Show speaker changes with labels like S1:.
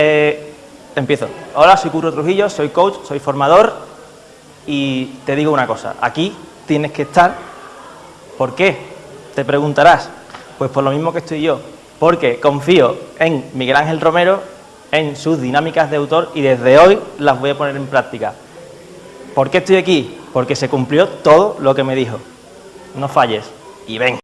S1: Eh, empiezo. Hola, soy Curro Trujillo, soy coach, soy formador y te digo una cosa, aquí tienes que estar. ¿Por qué? Te preguntarás. Pues por lo mismo que estoy yo, porque confío en Miguel Ángel Romero, en sus dinámicas de autor y desde hoy las voy a poner en práctica. ¿Por qué estoy aquí? Porque se cumplió todo lo que me dijo. No falles y ven.